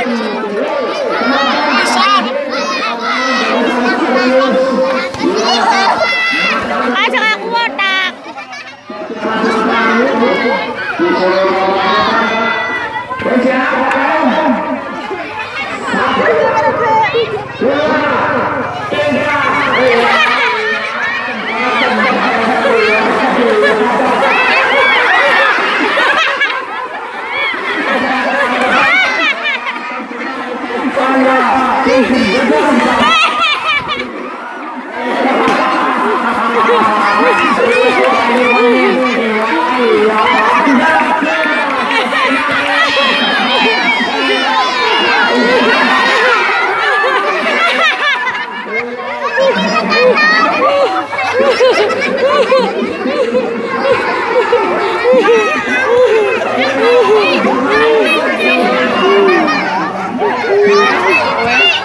Ayo aku otak. Ha ha ha!